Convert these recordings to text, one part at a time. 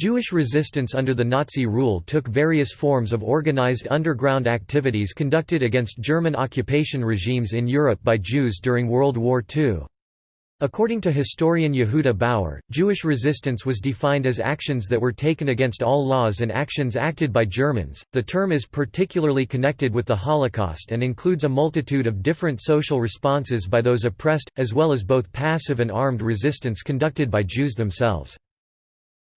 Jewish resistance under the Nazi rule took various forms of organized underground activities conducted against German occupation regimes in Europe by Jews during World War II. According to historian Yehuda Bauer, Jewish resistance was defined as actions that were taken against all laws and actions acted by Germans. The term is particularly connected with the Holocaust and includes a multitude of different social responses by those oppressed, as well as both passive and armed resistance conducted by Jews themselves.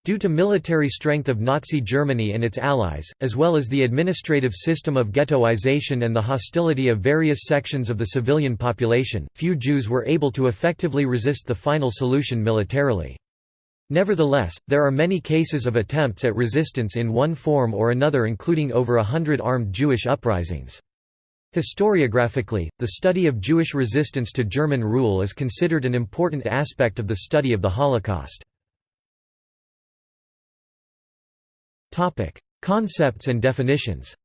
Due to military strength of Nazi Germany and its allies, as well as the administrative system of ghettoization and the hostility of various sections of the civilian population, few Jews were able to effectively resist the final solution militarily. Nevertheless, there are many cases of attempts at resistance in one form or another including over a hundred armed Jewish uprisings. Historiographically, the study of Jewish resistance to German rule is considered an important aspect of the study of the Holocaust. Topic: Concepts and definitions.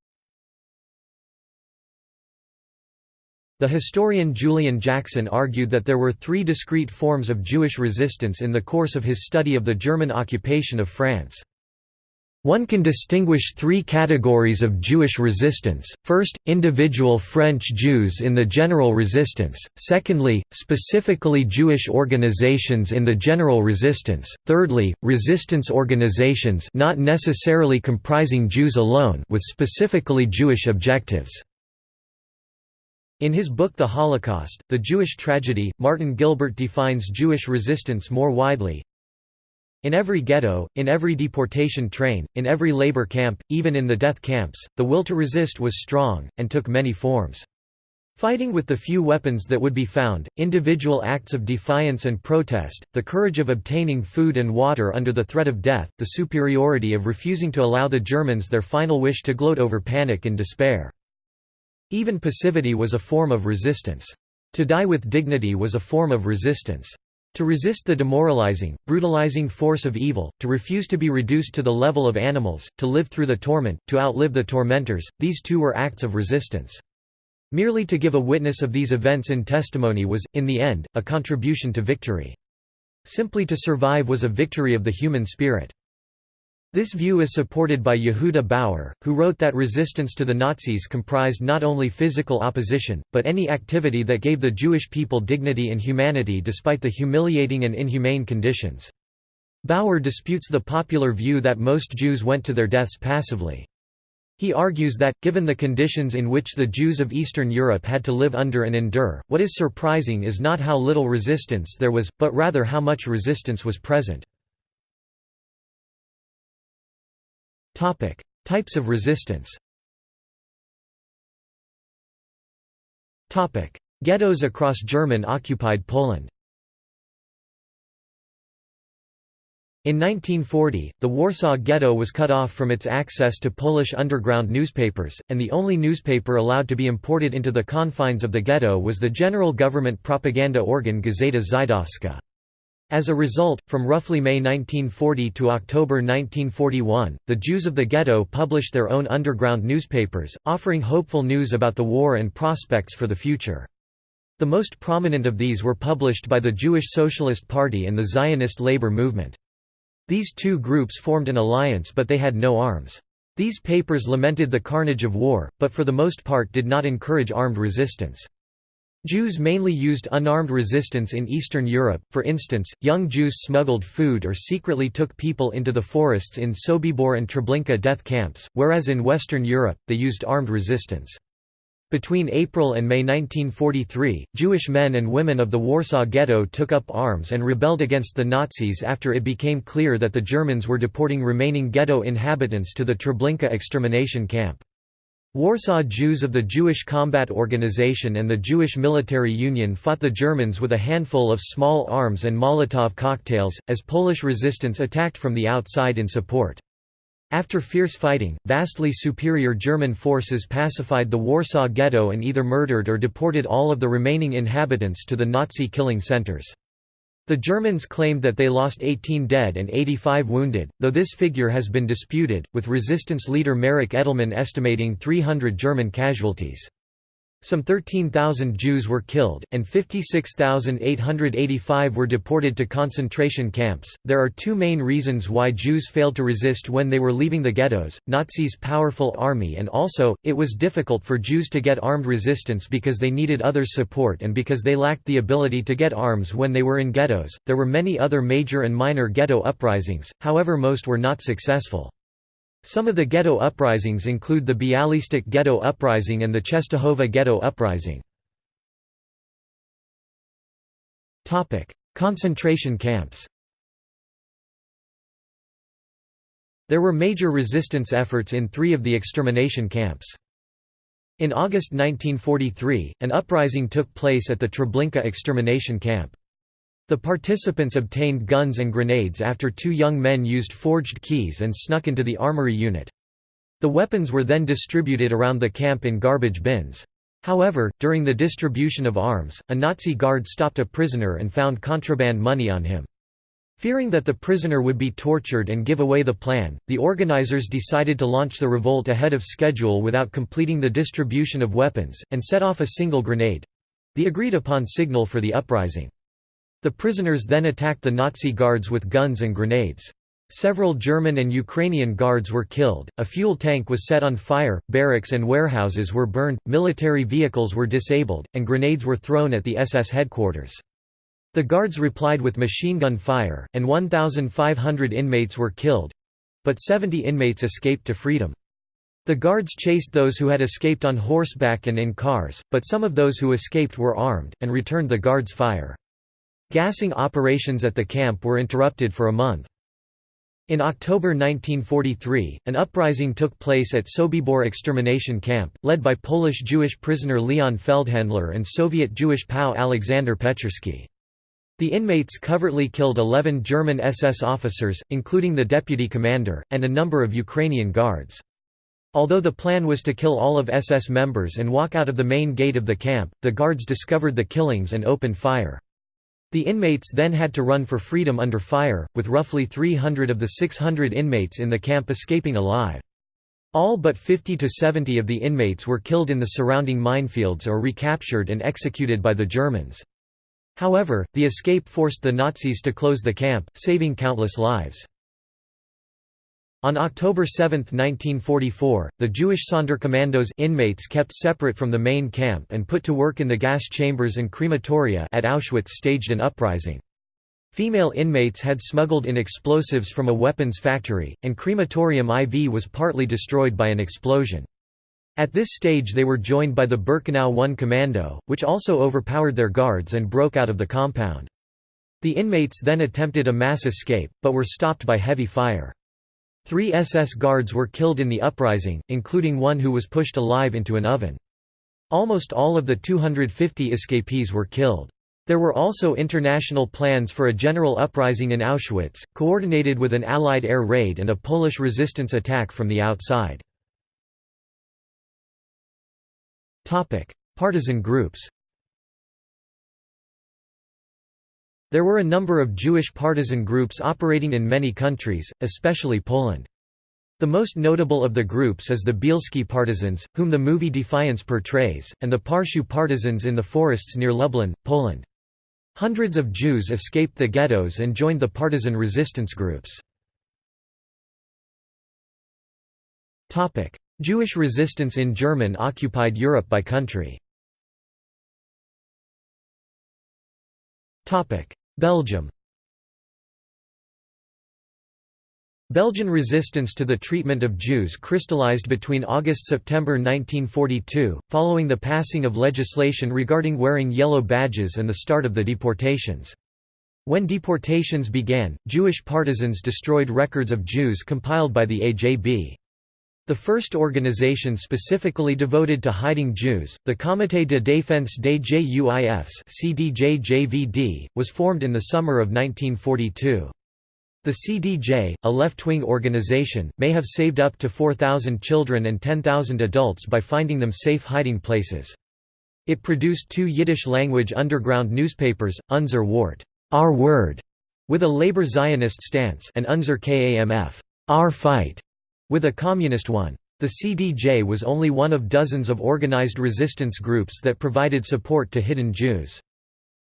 The historian Julian Jackson argued that there were three discrete forms of Jewish resistance in the course of his study of the German occupation of France. One can distinguish three categories of Jewish resistance, first, individual French Jews in the general resistance, secondly, specifically Jewish organizations in the general resistance, thirdly, resistance organizations not necessarily comprising Jews alone with specifically Jewish objectives. In his book The Holocaust, The Jewish Tragedy, Martin Gilbert defines Jewish resistance more widely, in every ghetto, in every deportation train, in every labor camp, even in the death camps, the will to resist was strong, and took many forms. Fighting with the few weapons that would be found, individual acts of defiance and protest, the courage of obtaining food and water under the threat of death, the superiority of refusing to allow the Germans their final wish to gloat over panic and despair. Even passivity was a form of resistance. To die with dignity was a form of resistance. To resist the demoralizing, brutalizing force of evil, to refuse to be reduced to the level of animals, to live through the torment, to outlive the tormentors, these too were acts of resistance. Merely to give a witness of these events in testimony was, in the end, a contribution to victory. Simply to survive was a victory of the human spirit. This view is supported by Yehuda Bauer, who wrote that resistance to the Nazis comprised not only physical opposition, but any activity that gave the Jewish people dignity and humanity despite the humiliating and inhumane conditions. Bauer disputes the popular view that most Jews went to their deaths passively. He argues that, given the conditions in which the Jews of Eastern Europe had to live under and endure, what is surprising is not how little resistance there was, but rather how much resistance was present. Types of resistance Ghettos across German-occupied Poland In 1940, the Warsaw Ghetto was cut off from its access to Polish underground newspapers, and the only newspaper allowed to be imported into the confines of the ghetto was the general government propaganda organ Gazeta Żydowska. As a result, from roughly May 1940 to October 1941, the Jews of the ghetto published their own underground newspapers, offering hopeful news about the war and prospects for the future. The most prominent of these were published by the Jewish Socialist Party and the Zionist labor movement. These two groups formed an alliance but they had no arms. These papers lamented the carnage of war, but for the most part did not encourage armed resistance. Jews mainly used unarmed resistance in Eastern Europe, for instance, young Jews smuggled food or secretly took people into the forests in Sobibor and Treblinka death camps, whereas in Western Europe, they used armed resistance. Between April and May 1943, Jewish men and women of the Warsaw Ghetto took up arms and rebelled against the Nazis after it became clear that the Germans were deporting remaining ghetto inhabitants to the Treblinka extermination camp. Warsaw Jews of the Jewish Combat Organization and the Jewish Military Union fought the Germans with a handful of small arms and Molotov cocktails, as Polish resistance attacked from the outside in support. After fierce fighting, vastly superior German forces pacified the Warsaw Ghetto and either murdered or deported all of the remaining inhabitants to the Nazi killing centers. The Germans claimed that they lost 18 dead and 85 wounded, though this figure has been disputed, with resistance leader Marek Edelman estimating 300 German casualties. Some 13,000 Jews were killed, and 56,885 were deported to concentration camps. There are two main reasons why Jews failed to resist when they were leaving the ghettos Nazis' powerful army, and also, it was difficult for Jews to get armed resistance because they needed others' support and because they lacked the ability to get arms when they were in ghettos. There were many other major and minor ghetto uprisings, however, most were not successful. Some of the ghetto uprisings include the Bialystok Ghetto Uprising and the Czestochowa Ghetto Uprising. Concentration camps There were major resistance efforts in three of the extermination camps. In August 1943, an uprising took place at the Treblinka extermination camp. The participants obtained guns and grenades after two young men used forged keys and snuck into the armory unit. The weapons were then distributed around the camp in garbage bins. However, during the distribution of arms, a Nazi guard stopped a prisoner and found contraband money on him. Fearing that the prisoner would be tortured and give away the plan, the organizers decided to launch the revolt ahead of schedule without completing the distribution of weapons, and set off a single grenade—the agreed-upon signal for the uprising. The prisoners then attacked the Nazi guards with guns and grenades. Several German and Ukrainian guards were killed, a fuel tank was set on fire, barracks and warehouses were burned, military vehicles were disabled, and grenades were thrown at the SS headquarters. The guards replied with machine gun fire, and 1,500 inmates were killed—but 70 inmates escaped to freedom. The guards chased those who had escaped on horseback and in cars, but some of those who escaped were armed, and returned the guards' fire. Gassing operations at the camp were interrupted for a month. In October 1943, an uprising took place at Sobibor extermination camp, led by Polish Jewish prisoner Leon Feldhandler and Soviet Jewish POW Alexander Pechersky. The inmates covertly killed 11 German SS officers, including the deputy commander, and a number of Ukrainian guards. Although the plan was to kill all of SS members and walk out of the main gate of the camp, the guards discovered the killings and opened fire. The inmates then had to run for freedom under fire, with roughly 300 of the 600 inmates in the camp escaping alive. All but 50 to 70 of the inmates were killed in the surrounding minefields or recaptured and executed by the Germans. However, the escape forced the Nazis to close the camp, saving countless lives. On October 7, 1944, the Jewish Sonderkommandos inmates kept separate from the main camp and put to work in the gas chambers and crematoria at Auschwitz staged an uprising. Female inmates had smuggled in explosives from a weapons factory, and crematorium IV was partly destroyed by an explosion. At this stage they were joined by the Birkenau 1 Commando, which also overpowered their guards and broke out of the compound. The inmates then attempted a mass escape, but were stopped by heavy fire. Three SS guards were killed in the uprising, including one who was pushed alive into an oven. Almost all of the 250 escapees were killed. There were also international plans for a general uprising in Auschwitz, coordinated with an Allied air raid and a Polish resistance attack from the outside. Partisan groups There were a number of Jewish partisan groups operating in many countries, especially Poland. The most notable of the groups is the Bielski partisans, whom the movie Defiance portrays, and the Parczew partisans in the forests near Lublin, Poland. Hundreds of Jews escaped the ghettos and joined the partisan resistance groups. Jewish resistance in German-occupied Europe by country Belgium Belgian resistance to the treatment of Jews crystallized between August–September 1942, following the passing of legislation regarding wearing yellow badges and the start of the deportations. When deportations began, Jewish partisans destroyed records of Jews compiled by the AJB. The first organization specifically devoted to hiding Jews, the Comité de défense des Juifs CDJ-JVD, was formed in the summer of 1942. The CDJ, a left-wing organization, may have saved up to 4,000 children and 10,000 adults by finding them safe hiding places. It produced two Yiddish-language underground newspapers, Unser Wort our word", with a labor Zionist stance and Unser Kamf our fight", with a communist one. The CDJ was only one of dozens of organized resistance groups that provided support to hidden Jews.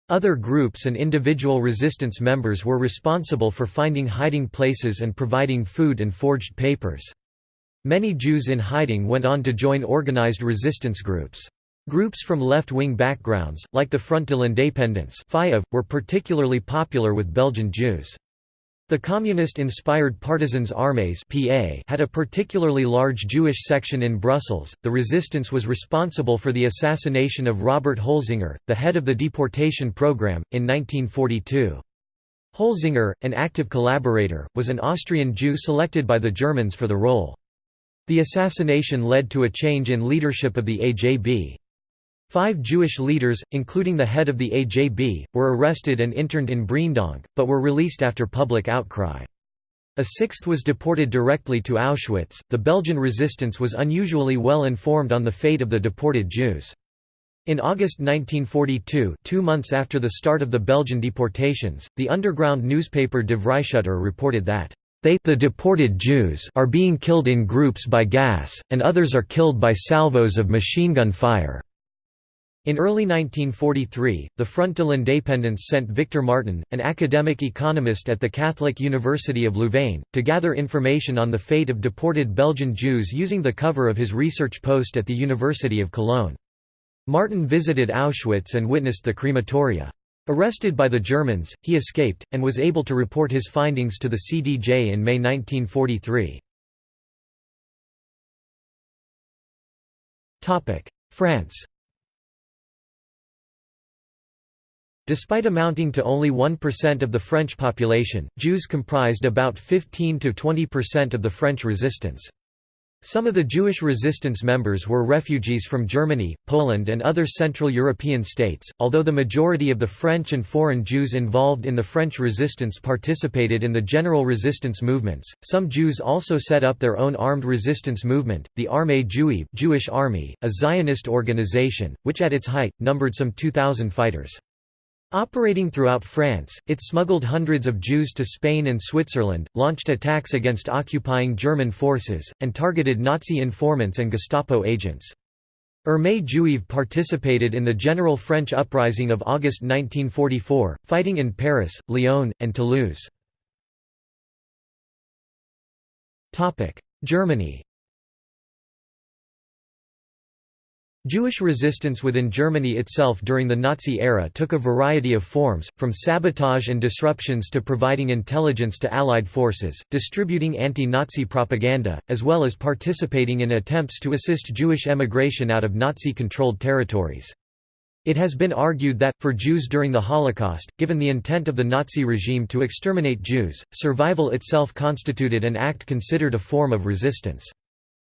Other groups and individual resistance members were responsible for finding hiding places and providing food and forged papers. Many Jews in hiding went on to join organized resistance groups. Groups from left-wing backgrounds, like the Front de l'Indépendance were particularly popular with Belgian Jews. The communist-inspired Partisans Armées (PA) had a particularly large Jewish section in Brussels. The resistance was responsible for the assassination of Robert Holzinger, the head of the deportation program, in 1942. Holzinger, an active collaborator, was an Austrian Jew selected by the Germans for the role. The assassination led to a change in leadership of the AJB. Five Jewish leaders, including the head of the AJB, were arrested and interned in Breendonk, but were released after public outcry. A sixth was deported directly to Auschwitz. The Belgian resistance was unusually well informed on the fate of the deported Jews. In August 1942, two months after the start of the Belgian deportations, the underground newspaper De Vrijschutter reported that they the deported Jews are being killed in groups by gas, and others are killed by salvos of machine gun fire. In early 1943, the Front de l'Indépendance sent Victor Martin, an academic economist at the Catholic University of Louvain, to gather information on the fate of deported Belgian Jews using the cover of his research post at the University of Cologne. Martin visited Auschwitz and witnessed the crematoria. Arrested by the Germans, he escaped, and was able to report his findings to the CDJ in May 1943. France Despite amounting to only 1% of the French population, Jews comprised about 15–20% of the French resistance. Some of the Jewish resistance members were refugees from Germany, Poland and other Central European states, although the majority of the French and foreign Jews involved in the French resistance participated in the general resistance movements. Some Jews also set up their own armed resistance movement, the Armée Juive Jewish Army, a Zionist organization, which at its height, numbered some 2,000 fighters. Operating throughout France, it smuggled hundreds of Jews to Spain and Switzerland, launched attacks against occupying German forces, and targeted Nazi informants and Gestapo agents. Armée Juive participated in the general French uprising of August 1944, fighting in Paris, Lyon, and Toulouse. Germany Jewish resistance within Germany itself during the Nazi era took a variety of forms, from sabotage and disruptions to providing intelligence to Allied forces, distributing anti-Nazi propaganda, as well as participating in attempts to assist Jewish emigration out of Nazi-controlled territories. It has been argued that, for Jews during the Holocaust, given the intent of the Nazi regime to exterminate Jews, survival itself constituted an act considered a form of resistance.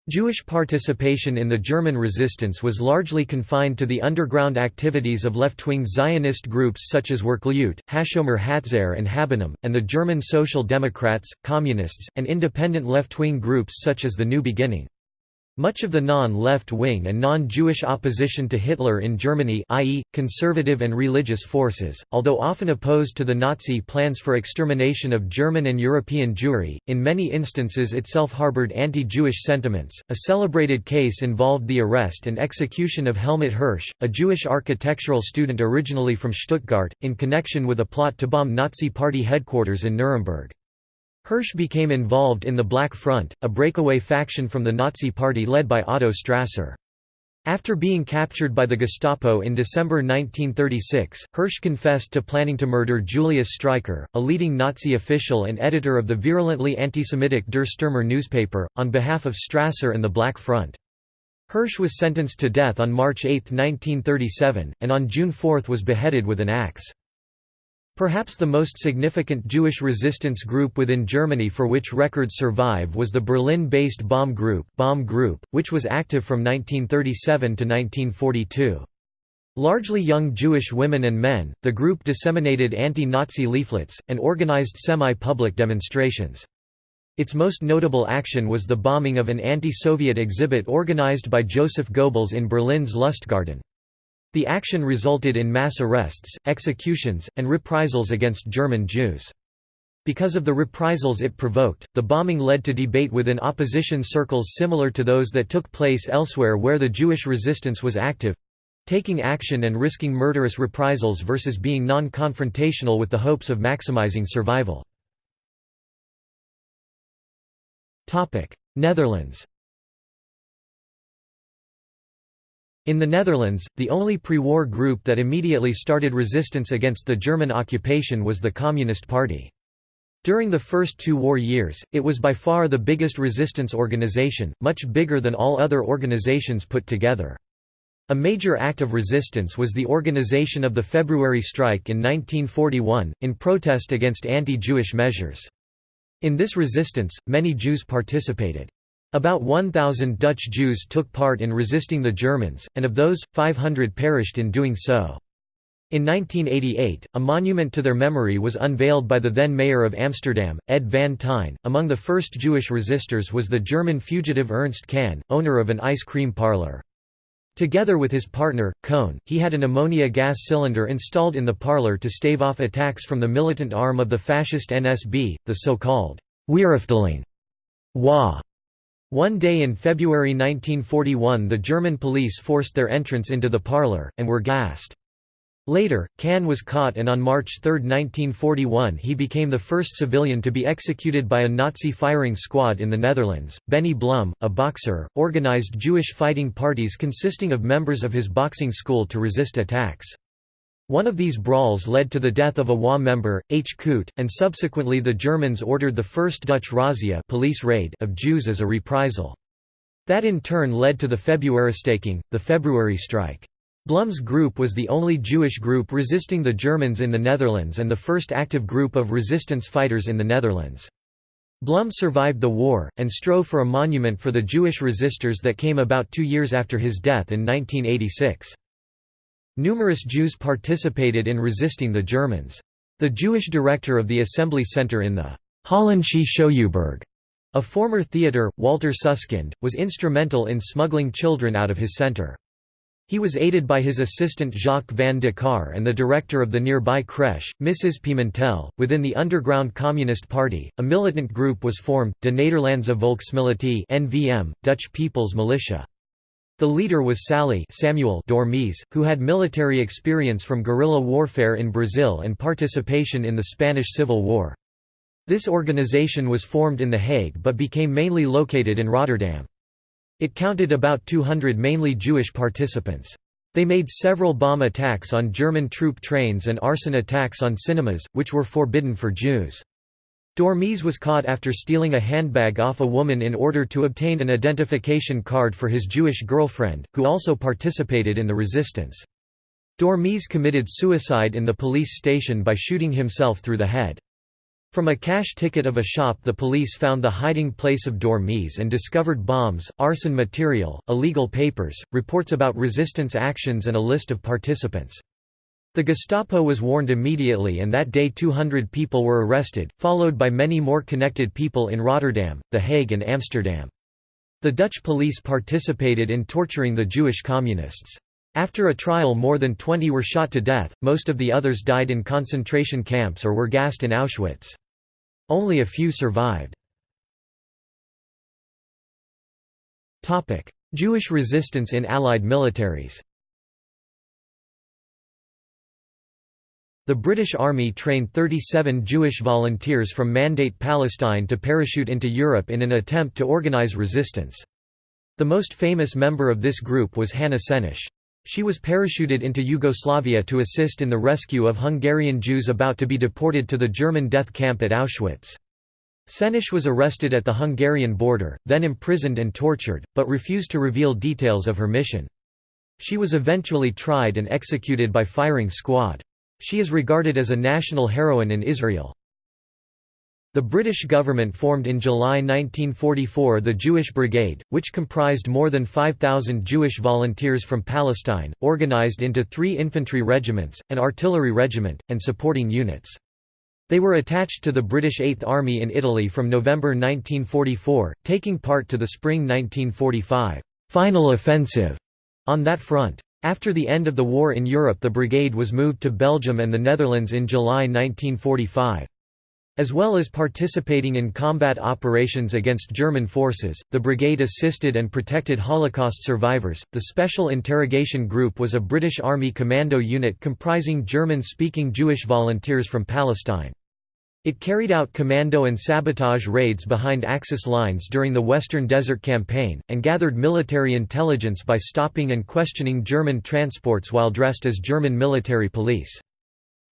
Jewish participation in the German resistance was largely confined to the underground activities of left-wing Zionist groups such as Werkleute, Hashomer Hatzair and Habonim, and the German Social Democrats, Communists, and independent left-wing groups such as the New Beginning. Much of the non-left-wing and non-Jewish opposition to Hitler in Germany i.e., conservative and religious forces, although often opposed to the Nazi plans for extermination of German and European Jewry, in many instances itself harbored anti-Jewish sentiments. A celebrated case involved the arrest and execution of Helmut Hirsch, a Jewish architectural student originally from Stuttgart, in connection with a plot to bomb Nazi Party headquarters in Nuremberg. Hirsch became involved in the Black Front, a breakaway faction from the Nazi Party led by Otto Strasser. After being captured by the Gestapo in December 1936, Hirsch confessed to planning to murder Julius Streicher, a leading Nazi official and editor of the virulently anti-Semitic Der Stürmer newspaper, on behalf of Strasser and the Black Front. Hirsch was sentenced to death on March 8, 1937, and on June 4 was beheaded with an axe. Perhaps the most significant Jewish resistance group within Germany for which records survive was the Berlin-based Baum Group, Baum Group, which was active from 1937 to 1942. Largely young Jewish women and men, the group disseminated anti-Nazi leaflets, and organized semi-public demonstrations. Its most notable action was the bombing of an anti-Soviet exhibit organized by Joseph Goebbels in Berlin's Lustgarten. The action resulted in mass arrests, executions, and reprisals against German Jews. Because of the reprisals it provoked, the bombing led to debate within opposition circles similar to those that took place elsewhere where the Jewish resistance was active—taking action and risking murderous reprisals versus being non-confrontational with the hopes of maximizing survival. Netherlands In the Netherlands, the only pre-war group that immediately started resistance against the German occupation was the Communist Party. During the first two war years, it was by far the biggest resistance organization, much bigger than all other organizations put together. A major act of resistance was the organization of the February strike in 1941, in protest against anti-Jewish measures. In this resistance, many Jews participated. About 1,000 Dutch Jews took part in resisting the Germans, and of those, 500 perished in doing so. In 1988, a monument to their memory was unveiled by the then mayor of Amsterdam, Ed van Tijn. Among the first Jewish resistors was the German fugitive Ernst Kahn, owner of an ice cream parlor. Together with his partner, Kohn, he had an ammonia gas cylinder installed in the parlor to stave off attacks from the militant arm of the fascist NSB, the so-called Weerafdeling. Wa one day in February 1941 the German police forced their entrance into the parlor, and were gassed. Later, Kahn was caught and on March 3, 1941 he became the first civilian to be executed by a Nazi firing squad in the Netherlands. Benny Blum, a boxer, organized Jewish fighting parties consisting of members of his boxing school to resist attacks. One of these brawls led to the death of a WA member, H. Koot, and subsequently the Germans ordered the first Dutch razzia police raid of Jews as a reprisal. That in turn led to the Februaristaking, the February strike. Blum's group was the only Jewish group resisting the Germans in the Netherlands and the first active group of resistance fighters in the Netherlands. Blum survived the war, and strove for a monument for the Jewish resistors that came about two years after his death in 1986. Numerous Jews participated in resisting the Germans. The Jewish director of the Assembly Center in the Holländische Schouwburg, a former theatre, Walter Susskind, was instrumental in smuggling children out of his center. He was aided by his assistant Jacques van de Kar and the director of the nearby creche, Mrs. Pimentel. Within the underground Communist Party, a militant group was formed, De Nederlandse Volksmilitie (NVM), Dutch People's Militia. The leader was Sally Samuel Dormits, who had military experience from guerrilla warfare in Brazil and participation in the Spanish Civil War. This organization was formed in The Hague but became mainly located in Rotterdam. It counted about 200 mainly Jewish participants. They made several bomb attacks on German troop trains and arson attacks on cinemas, which were forbidden for Jews. Dormits was caught after stealing a handbag off a woman in order to obtain an identification card for his Jewish girlfriend, who also participated in the resistance. Dormits committed suicide in the police station by shooting himself through the head. From a cash ticket of a shop the police found the hiding place of Dormits and discovered bombs, arson material, illegal papers, reports about resistance actions and a list of participants. The Gestapo was warned immediately and that day 200 people were arrested, followed by many more connected people in Rotterdam, The Hague and Amsterdam. The Dutch police participated in torturing the Jewish communists. After a trial more than 20 were shot to death, most of the others died in concentration camps or were gassed in Auschwitz. Only a few survived. Jewish resistance in Allied militaries The British Army trained 37 Jewish volunteers from Mandate Palestine to parachute into Europe in an attempt to organize resistance. The most famous member of this group was Hanna Senesh. She was parachuted into Yugoslavia to assist in the rescue of Hungarian Jews about to be deported to the German death camp at Auschwitz. Senesh was arrested at the Hungarian border, then imprisoned and tortured, but refused to reveal details of her mission. She was eventually tried and executed by firing squad. She is regarded as a national heroine in Israel. The British government formed in July 1944 the Jewish Brigade, which comprised more than 5,000 Jewish volunteers from Palestine, organized into three infantry regiments, an artillery regiment, and supporting units. They were attached to the British Eighth Army in Italy from November 1944, taking part to the spring 1945 final offensive on that front. After the end of the war in Europe the brigade was moved to Belgium and the Netherlands in July 1945. As well as participating in combat operations against German forces, the brigade assisted and protected Holocaust survivors. The Special Interrogation Group was a British Army commando unit comprising German speaking Jewish volunteers from Palestine. It carried out commando and sabotage raids behind Axis lines during the Western Desert Campaign, and gathered military intelligence by stopping and questioning German transports while dressed as German military police.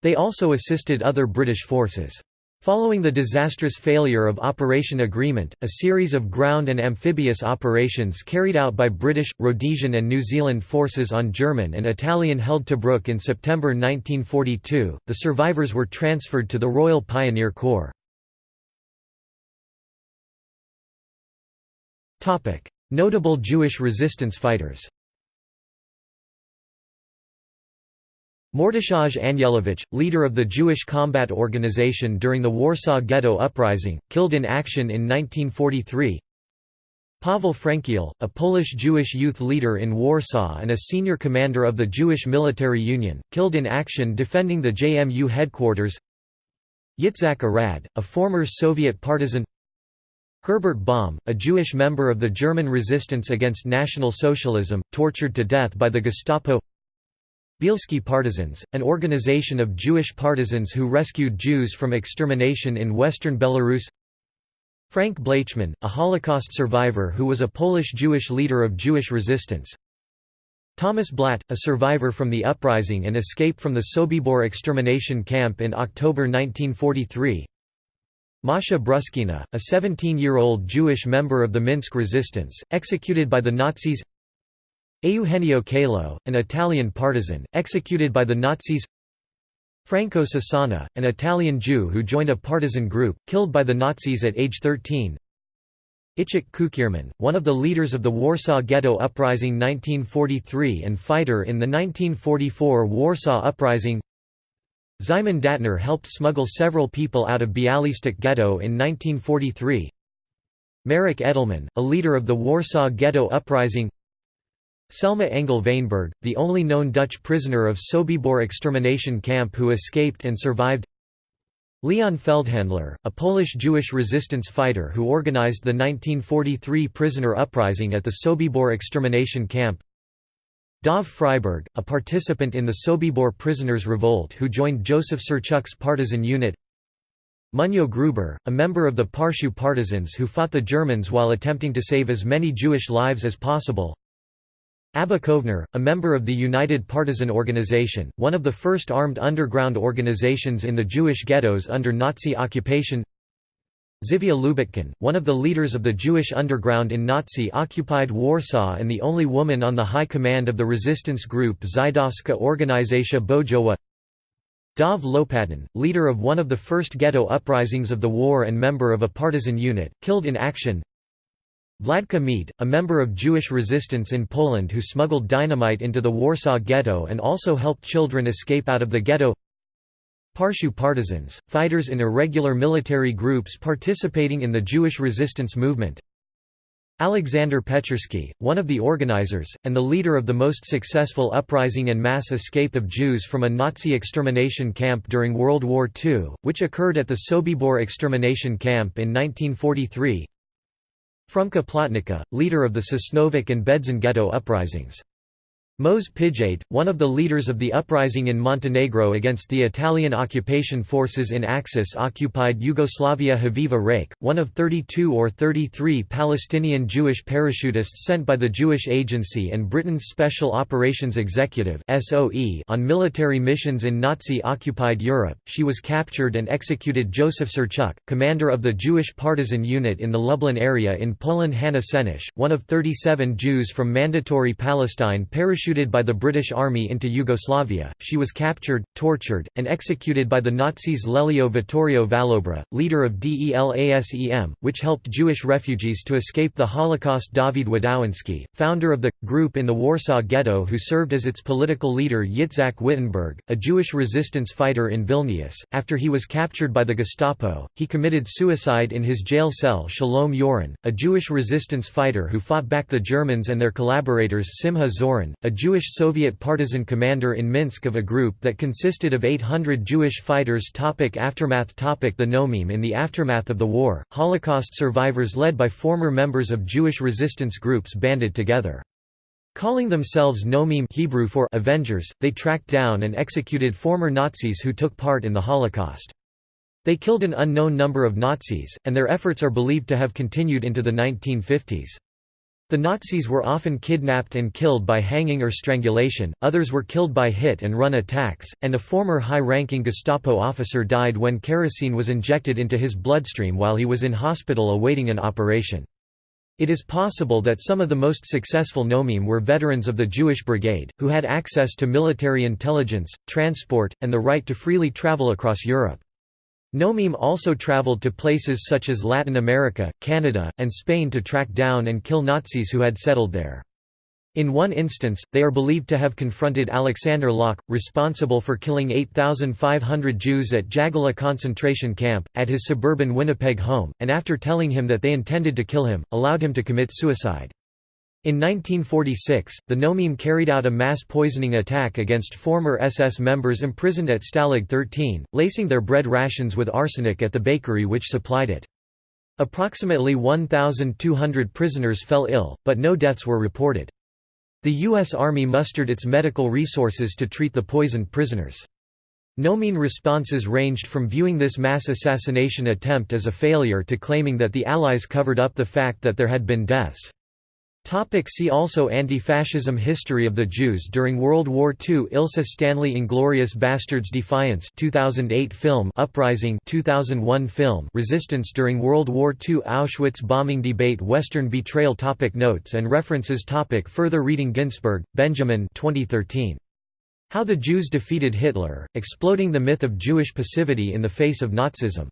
They also assisted other British forces. Following the disastrous failure of Operation Agreement, a series of ground and amphibious operations carried out by British, Rhodesian and New Zealand forces on German and Italian-held Tobruk in September 1942, the survivors were transferred to the Royal Pioneer Corps. Notable Jewish resistance fighters Mordechai Anielewicz, leader of the Jewish Combat Organization during the Warsaw Ghetto Uprising, killed in action in 1943 Pavel Frankiel, a Polish Jewish youth leader in Warsaw and a senior commander of the Jewish Military Union, killed in action defending the JMU headquarters. Yitzhak Arad, a former Soviet partisan. Herbert Baum, a Jewish member of the German resistance against National Socialism, tortured to death by the Gestapo Bielski Partisans, an organization of Jewish partisans who rescued Jews from extermination in western Belarus. Frank Blaichman, a Holocaust survivor who was a Polish Jewish leader of Jewish resistance. Thomas Blatt, a survivor from the uprising and escape from the Sobibor extermination camp in October 1943 Masha Bruskina, a 17-year-old Jewish member of the Minsk resistance, executed by the Nazis Eugenio Calo, an Italian partisan, executed by the Nazis. Franco Cesana, an Italian Jew who joined a partisan group, killed by the Nazis at age 13 Ichik Kukierman, one of the leaders of the Warsaw Ghetto Uprising 1943 and fighter in the 1944 Warsaw Uprising. Szymon Datner helped smuggle several people out of Bialystok Ghetto in 1943 Marek Edelman, a leader of the Warsaw Ghetto Uprising Selma Engel Weinberg, the only known Dutch prisoner of Sobibor extermination camp who escaped and survived. Leon Feldhandler, a Polish Jewish resistance fighter who organized the 1943 prisoner uprising at the Sobibor extermination camp. Dov Freiberg, a participant in the Sobibor prisoners' revolt who joined Joseph Surchuk's partisan unit. Munyo Gruber, a member of the Parczew partisans who fought the Germans while attempting to save as many Jewish lives as possible Abba Kovner, a member of the United Partisan Organization, one of the first armed underground organizations in the Jewish ghettos under Nazi occupation. Zivia Lubetkin, one of the leaders of the Jewish underground in Nazi-occupied Warsaw and the only woman on the high command of the resistance group Żydowska Organizacja Bojowa Dov Lopatin, leader of one of the first ghetto uprisings of the war and member of a partisan unit, killed in action Vladka Meed, a member of Jewish resistance in Poland who smuggled dynamite into the Warsaw Ghetto and also helped children escape out of the ghetto. Parczew partisans, fighters in irregular military groups participating in the Jewish resistance movement. Alexander Pechersky, one of the organizers, and the leader of the most successful uprising and mass escape of Jews from a Nazi extermination camp during World War II, which occurred at the Sobibor extermination camp in 1943 Frumka Plotnicka, leader of the Sosnowiec and Bedzin ghetto uprisings. Moša Pijade, one of the leaders of the uprising in Montenegro against the Italian occupation forces in Axis-occupied Yugoslavia Haviva Reik, one of 32 or 33 Palestinian Jewish parachutists sent by the Jewish Agency and Britain's Special Operations Executive on military missions in Nazi-occupied Europe, she was captured and executed Joseph Surchuk, commander of the Jewish partisan unit in the Lublin area in Poland. Hanna Senish, one of 37 Jews from Mandatory Palestine parachuted parachuted by the British Army into Yugoslavia, she was captured, tortured, and executed by the Nazis Lelio Vittorio Valobra, leader of DELASEM, which helped Jewish refugees to escape the Holocaust David Wadowinski, founder of the, group in the Warsaw Ghetto who served as its political leader Yitzhak Wittenberg, a Jewish resistance fighter in Vilnius. After he was captured by the Gestapo, he committed suicide in his jail cell Shalom Yoran, a Jewish resistance fighter who fought back the Germans and their collaborators Simha Zorin, a Jewish Soviet partisan commander in Minsk of a group that consisted of 800 Jewish fighters topic Aftermath topic The Nokmim In the aftermath of the war, Holocaust survivors led by former members of Jewish resistance groups banded together. Calling themselves Nokmim Hebrew for Avengers, they tracked down and executed former Nazis who took part in the Holocaust. They killed an unknown number of Nazis, and their efforts are believed to have continued into the 1950s. The Nazis were often kidnapped and killed by hanging or strangulation, others were killed by hit-and-run attacks, and a former high-ranking Gestapo officer died when kerosene was injected into his bloodstream while he was in hospital awaiting an operation. It is possible that some of the most successful Nokmim were veterans of the Jewish Brigade, who had access to military intelligence, transport, and the right to freely travel across Europe. Nokmim also traveled to places such as Latin America, Canada, and Spain to track down and kill Nazis who had settled there. In one instance, they are believed to have confronted Alexander Laak, responsible for killing 8,500 Jews at Jagala concentration camp, at his suburban Winnipeg home, and after telling him that they intended to kill him, allowed him to commit suicide. In 1946, the Nokmim carried out a mass poisoning attack against former SS members imprisoned at Stalag 13, lacing their bread rations with arsenic at the bakery which supplied it. Approximately 1,200 prisoners fell ill, but no deaths were reported. The U.S. Army mustered its medical resources to treat the poisoned prisoners. Nokmim responses ranged from viewing this mass assassination attempt as a failure to claiming that the Allies covered up the fact that there had been deaths. Topic see also Anti-fascism History of the Jews during World War II Ilse Stanley Inglourious Basterds Defiance 2008 film Uprising 2001 film Resistance during World War II Auschwitz bombing debate Western betrayal topic Notes and references topic Further reading Ginsberg, Benjamin 2013. How the Jews Defeated Hitler, Exploding the Myth of Jewish Passivity in the Face of Nazism.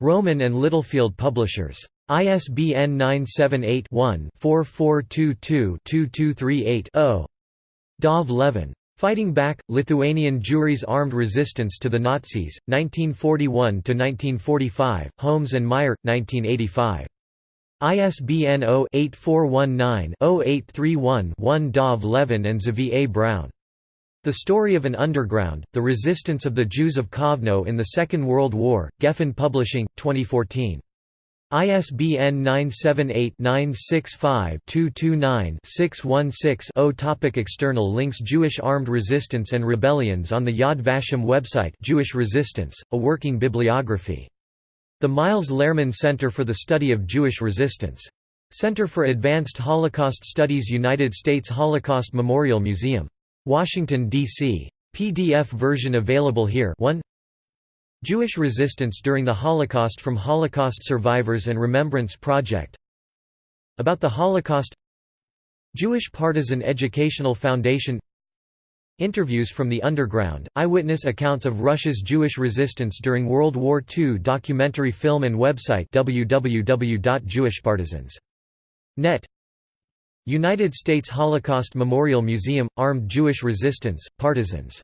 Rowman and Littlefield Publishers. ISBN 978-1-4422-2238-0. Dov Levin. Fighting Back, Lithuanian Jewry's Armed Resistance to the Nazis, 1941–1945, Holmes and Meier, 1985. ISBN 0-8419-0831-1 Dov Levin and A. Brown. The Story of an Underground, The Resistance of the Jews of Kovno in the Second World War, Geffen Publishing, 2014. ISBN 978-965-229-616-0 Topic External links Jewish armed resistance and rebellions on the Yad Vashem website Jewish Resistance, a working bibliography. The Miles Lerman Center for the Study of Jewish Resistance. Center for Advanced Holocaust Studies United States Holocaust Memorial Museum. Washington, D.C. PDF version available here. 1 Jewish resistance during the Holocaust from Holocaust Survivors and Remembrance Project. About the Holocaust. Jewish Partisan Educational Foundation. Interviews from the Underground, eyewitness accounts of Russia's Jewish resistance during World War II documentary film and website www.jewishpartisans.net United States Holocaust Memorial Museum – Armed Jewish Resistance, Partisans